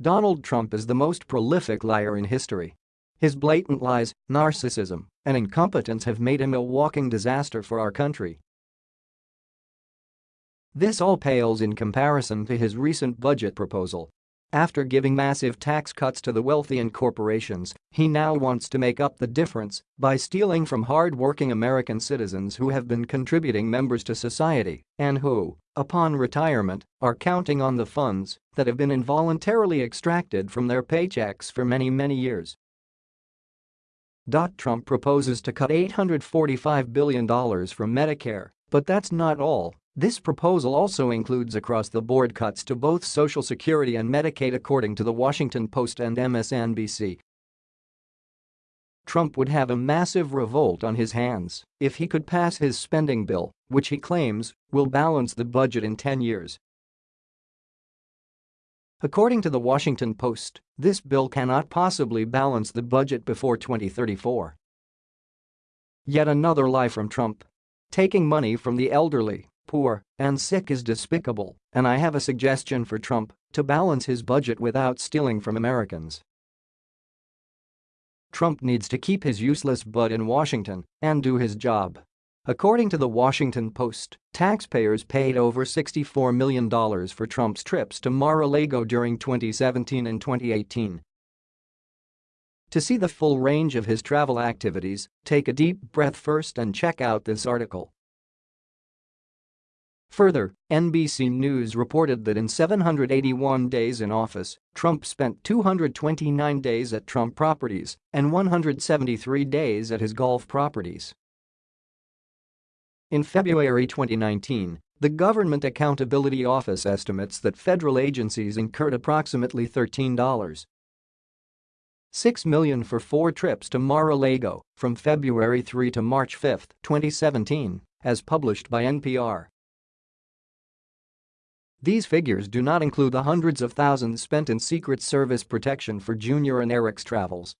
Donald Trump is the most prolific liar in history. His blatant lies, narcissism, and incompetence have made him a walking disaster for our country. This all pales in comparison to his recent budget proposal. After giving massive tax cuts to the wealthy and corporations, he now wants to make up the difference by stealing from hard-working American citizens who have been contributing members to society and who, upon retirement, are counting on the funds that have been involuntarily extracted from their paychecks for many, many years. Trump proposes to cut $845 billion from Medicare, but that's not all. This proposal also includes across-the-board cuts to both Social Security and Medicaid according to The Washington Post and MSNBC. Trump would have a massive revolt on his hands if he could pass his spending bill, which he claims will balance the budget in 10 years. According to The Washington Post, this bill cannot possibly balance the budget before 2034. Yet another lie from Trump. Taking money from the elderly poor, and sick is despicable, and I have a suggestion for Trump to balance his budget without stealing from Americans. Trump needs to keep his useless butt in Washington and do his job. According to the Washington Post, taxpayers paid over $64 million for Trump's trips to Mar-a-Lago during 2017 and 2018. To see the full range of his travel activities, take a deep breath first and check out this article. Further, NBC News reported that in 781 days in office, Trump spent 229 days at Trump properties and 173 days at his golf properties. In February 2019, the Government Accountability Office estimates that federal agencies incurred approximately $13. 6 million for four trips to Mar-a-Lago from February 3 to March 5, 2017, as published by NPR. These figures do not include the hundreds of thousands spent in Secret Service protection for Junior and Eric's travels